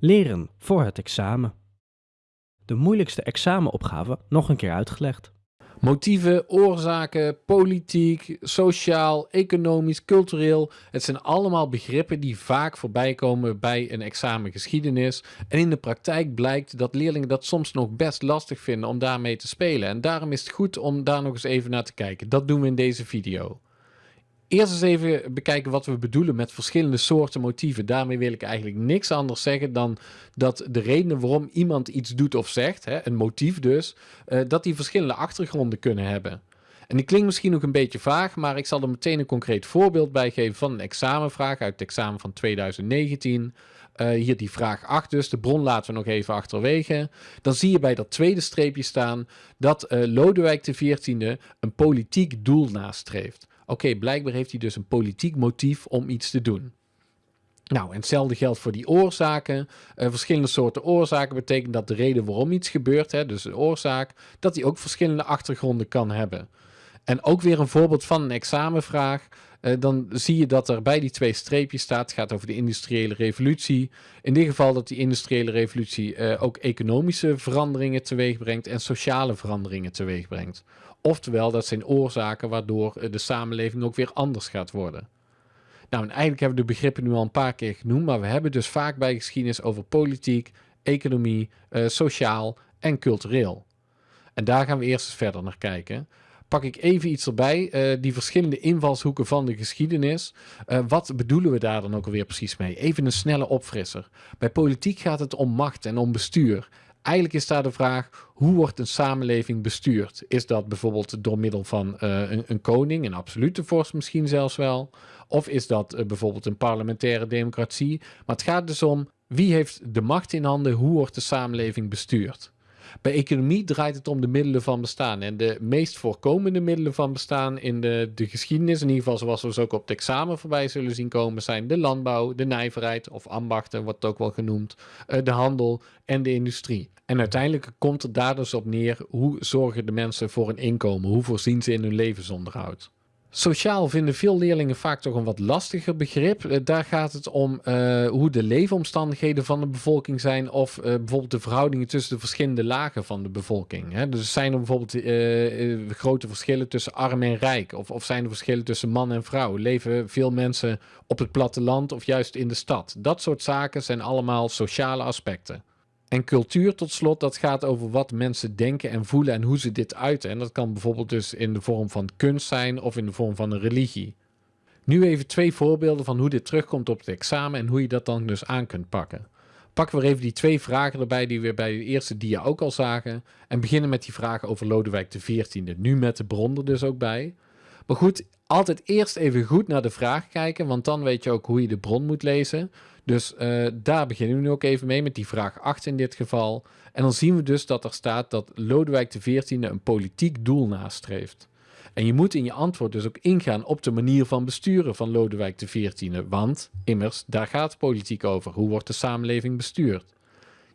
Leren voor het examen. De moeilijkste examenopgave nog een keer uitgelegd. Motieven, oorzaken, politiek, sociaal, economisch, cultureel. Het zijn allemaal begrippen die vaak voorbij komen bij een examen geschiedenis. En in de praktijk blijkt dat leerlingen dat soms nog best lastig vinden om daarmee te spelen. En daarom is het goed om daar nog eens even naar te kijken. Dat doen we in deze video. Eerst eens even bekijken wat we bedoelen met verschillende soorten motieven. Daarmee wil ik eigenlijk niks anders zeggen dan dat de redenen waarom iemand iets doet of zegt, hè, een motief dus, uh, dat die verschillende achtergronden kunnen hebben. En die klinkt misschien nog een beetje vaag, maar ik zal er meteen een concreet voorbeeld bij geven van een examenvraag uit het examen van 2019. Uh, hier die vraag 8 dus, de bron laten we nog even achterwege. Dan zie je bij dat tweede streepje staan dat uh, Lodewijk XIV een politiek doel nastreeft. Oké, blijkbaar heeft hij dus een politiek motief om iets te doen. Nou, en hetzelfde geldt voor die oorzaken. Uh, verschillende soorten oorzaken betekent dat de reden waarom iets gebeurt, hè, dus de oorzaak, dat die ook verschillende achtergronden kan hebben. En ook weer een voorbeeld van een examenvraag. Uh, dan zie je dat er bij die twee streepjes staat, het gaat over de industriële revolutie. In dit geval dat die industriële revolutie uh, ook economische veranderingen teweeg brengt en sociale veranderingen teweeg brengt. Oftewel, dat zijn oorzaken waardoor eh, de samenleving ook weer anders gaat worden. Nou, en eigenlijk hebben we de begrippen nu al een paar keer genoemd, maar we hebben dus vaak bij geschiedenis over politiek, economie, sociaal en cultureel. En daar gaan we eerst eens verder naar kijken. Pak ik even iets erbij, uh, die verschillende invalshoeken van de geschiedenis. Uh, wat bedoelen we daar dan ook alweer precies mee? Even een snelle opfrisser. Bij politiek gaat het om macht en om bestuur. Eigenlijk is daar de vraag, hoe wordt een samenleving bestuurd? Is dat bijvoorbeeld door middel van uh, een, koning, een absolute vorst misschien zelfs wel? Of is dat bijvoorbeeld een parlementaire democratie? Maar het gaat dus om, wie heeft de macht in handen? Hoe wordt de samenleving bestuurd? Bij economie draait het om de middelen van bestaan. En de meest voorkomende middelen van bestaan in de, de geschiedenis, in ieder geval zoals we ze ook op het examen voorbij zullen zien komen, zijn de landbouw, de nijverheid of ambachten, wordt het ook wel genoemd, uh, de handel en de industrie. En uiteindelijk komt het daar dus op neer, hoe zorgen de mensen voor een inkomen? Hoe voorzien ze in hun levensonderhoud? Sociaal vinden veel leerlingen vaak toch een wat lastiger begrip. Uh, daar gaat het om uh, hoe de leefomstandigheden van de bevolking zijn of uh, bijvoorbeeld de verhoudingen tussen de verschillende lagen van de bevolking. Hè. Dus zijn er bijvoorbeeld grote verschillen tussen arm en rijk of, of zijn er verschillen tussen man en vrouw? Leven veel mensen op het platteland of juist in de stad? Dat soort zaken zijn allemaal sociale aspecten. En cultuur tot slot, dat gaat over wat mensen denken en voelen en hoe ze dit uiten. En dat kan bijvoorbeeld dus in de vorm van kunst zijn of in de vorm van een religie. Nu even twee voorbeelden van hoe dit terugkomt op het examen en hoe je dat dan dus aan kunt pakken. Pakken we even die twee vragen erbij die we bij de eerste dia ook al zagen. En beginnen met die vragen over Lodewijk XIV. Nu met de bron er dus ook bij. Maar goed, altijd eerst even goed naar de vraag kijken, want dan weet je ook hoe je de bron moet lezen. Dus uh, daar beginnen we nu ook even mee, met die vraag 8 in dit geval. En dan zien we dus dat er staat dat Lodewijk XIV een politiek doel nastreeft. En je moet in je antwoord dus ook ingaan op de manier van besturen van Lodewijk XIV. Want, immers, daar gaat politiek over. Hoe wordt de samenleving bestuurd?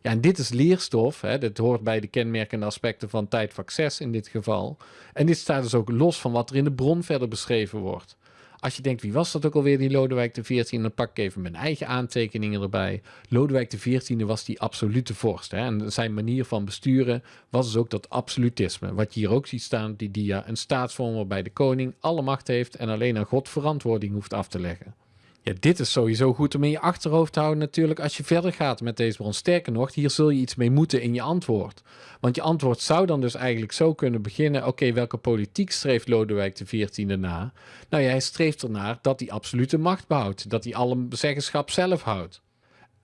Ja, en dit is leerstof. Hè, dit hoort bij de kenmerkende aspecten van tijdvak 6 in dit geval. En dit staat dus ook los van wat er in de bron verder beschreven wordt. Als je denkt, wie was dat ook alweer, die Lodewijk XIV? Dan pak ik even mijn eigen aantekeningen erbij. Lodewijk XIV was die absolute vorst. Hè? En zijn manier van besturen was dus ook dat absolutisme. Wat je hier ook ziet staan, die dia, een staatsvorm waarbij de koning alle macht heeft en alleen aan God verantwoording hoeft af te leggen. Ja, dit is sowieso goed om in je achterhoofd te houden natuurlijk als je verder gaat met deze bron. Sterker nog, hier zul je iets mee moeten in je antwoord. Want je antwoord zou dan dus eigenlijk zo kunnen beginnen, oké, welke politiek streeft Lodewijk XIV na? Nou ja, hij streeft ernaar dat hij absolute macht behoudt, dat hij alle zeggenschap zelf houdt.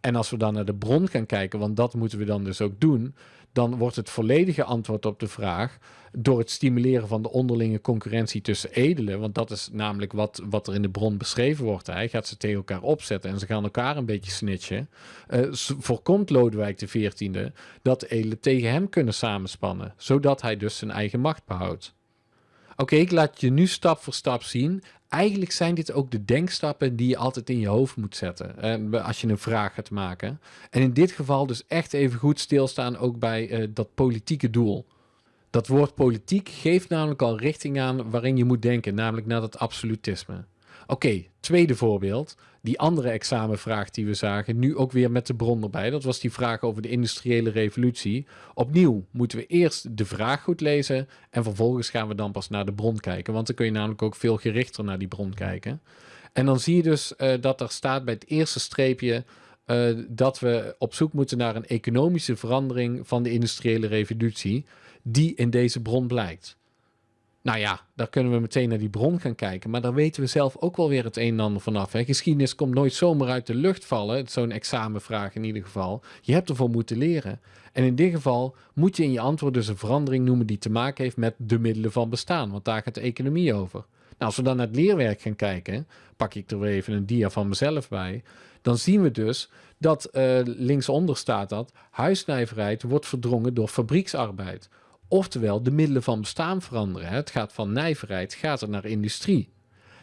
En als we dan naar de bron gaan kijken, want dat moeten we dan dus ook doen, dan wordt het volledige antwoord op de vraag door het stimuleren van de onderlinge concurrentie tussen edelen, want dat is namelijk wat, wat er in de bron beschreven wordt. Hij gaat ze tegen elkaar opzetten en ze gaan elkaar een beetje snitchen. Uh, voorkomt Lodewijk XIV dat de edelen tegen hem kunnen samenspannen, zodat hij dus zijn eigen macht behoudt. Oké, ik laat je nu stap voor stap zien. Eigenlijk zijn dit ook de denkstappen die je altijd in je hoofd moet zetten uh, als je een vraag gaat maken. En in dit geval dus echt even goed stilstaan ook bij uh, dat politieke doel. Dat woord politiek geeft namelijk al richting aan waarin je moet denken, namelijk naar dat absolutisme. Oké, tweede voorbeeld. die andere examenvraag die we zagen, nu ook weer met de bron erbij. Dat was die vraag over de industriële revolutie. Opnieuw moeten we eerst de vraag goed lezen en vervolgens gaan we dan pas naar de bron kijken. Want dan kun je namelijk ook veel gerichter naar die bron kijken. En dan zie je dus uh, dat er staat bij het eerste streepje uh, dat we op zoek moeten naar een economische verandering van de industriële revolutie, die in deze bron blijkt. Nou ja, daar kunnen we meteen naar die bron gaan kijken. Maar daar weten we zelf ook wel weer het een en ander vanaf. Hè. Geschiedenis komt nooit zomaar uit de lucht vallen. Zo'n examenvraag in ieder geval. Je hebt ervoor moeten leren. En in dit geval moet je in je antwoord dus een verandering noemen die te maken heeft met de middelen van bestaan. Want daar gaat de economie over. Nou, als we dan naar het leerwerk gaan kijken, pak ik er weer even een dia van mezelf bij. Dan zien we dus dat uh, linksonder staat dat huisnijverheid wordt verdrongen door fabrieksarbeid. Oftewel, de middelen van bestaan veranderen. Het gaat van nijverheid, gaat het naar industrie.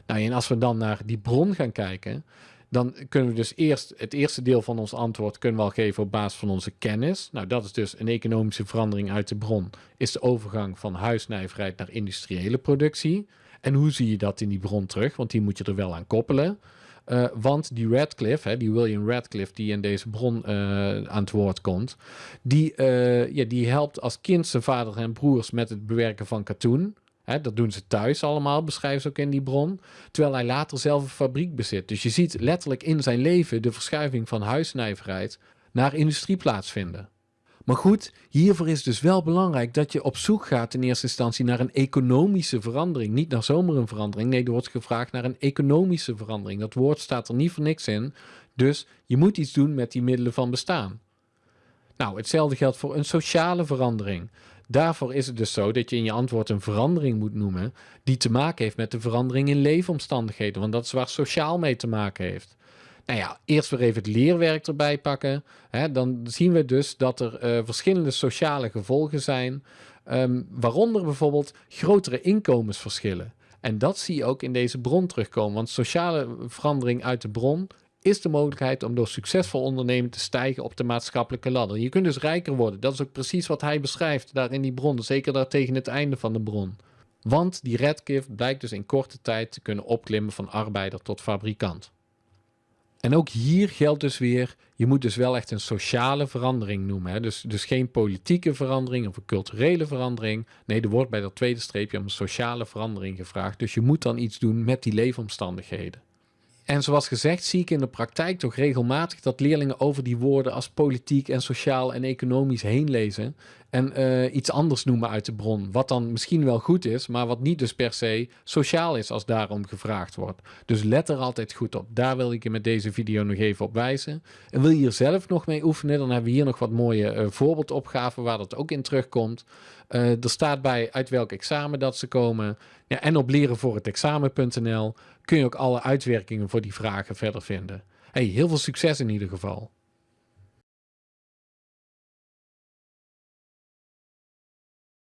Nou, en als we dan naar die bron gaan kijken, dan kunnen we dus eerst het eerste deel van ons antwoord kunnen we geven op basis van onze kennis. Nou, dat is dus een economische verandering uit de bron, is de overgang van huisnijverheid naar industriële productie. En hoe zie je dat in die bron terug? Want die moet je er wel aan koppelen. Uh, want die Radcliffe, hè, die William Radcliffe, die in deze bron uh, aan het woord komt, die, uh, ja, die helpt als kind zijn vader en broers met het bewerken van katoen. Dat doen ze thuis allemaal, beschrijven ze ook in die bron. Terwijl hij later zelf een fabriek bezit. Dus je ziet letterlijk in zijn leven de verschuiving van huisnijverheid naar industrie plaatsvinden. Maar goed, hiervoor is dus wel belangrijk dat je op zoek gaat in eerste instantie naar een economische verandering. Niet naar zomaar een verandering. Nee, er wordt gevraagd naar een economische verandering. Dat woord staat er niet voor niks in. Dus je moet iets doen met die middelen van bestaan. Nou, hetzelfde geldt voor een sociale verandering. Daarvoor is het dus zo dat je in je antwoord een verandering moet noemen die te maken heeft met de verandering in leefomstandigheden, want dat is waar sociaal mee te maken heeft. Nou ja, eerst weer even het leerwerk erbij pakken. Hè, dan zien we dus dat er uh, verschillende sociale gevolgen zijn. Um, waaronder bijvoorbeeld grotere inkomensverschillen. En dat zie je ook in deze bron terugkomen. Want sociale verandering uit de bron is de mogelijkheid om door succesvol ondernemen te stijgen op de maatschappelijke ladder. Je kunt dus rijker worden. Dat is ook precies wat hij beschrijft daar in die bron. Zeker daar tegen het einde van de bron. Want die Redcliffe blijkt dus in korte tijd te kunnen opklimmen van arbeider tot fabrikant. En ook hier geldt dus weer, je moet dus wel echt een sociale verandering noemen. Hè? Dus, dus geen politieke verandering of een culturele verandering. Nee, er wordt bij dat tweede streepje om een sociale verandering gevraagd. Dus je moet dan iets doen met die leefomstandigheden. En zoals gezegd zie ik in de praktijk toch regelmatig dat leerlingen over die woorden als politiek en sociaal en economisch heen lezen en uh, iets anders noemen uit de bron. Wat dan misschien wel goed is, maar wat niet dus per se sociaal is als daarom gevraagd wordt. Dus let er altijd goed op. Daar wil ik je met deze video nog even op wijzen. En wil je hier zelf nog mee oefenen, dan hebben we hier nog wat mooie uh, voorbeeldopgaven waar dat ook in terugkomt. Uh, er staat bij uit welk examen dat ze komen. Ja, en op leren het examen.nl kun je ook alle uitwerkingen voor die vragen verder vinden. Hey, heel veel succes in ieder geval.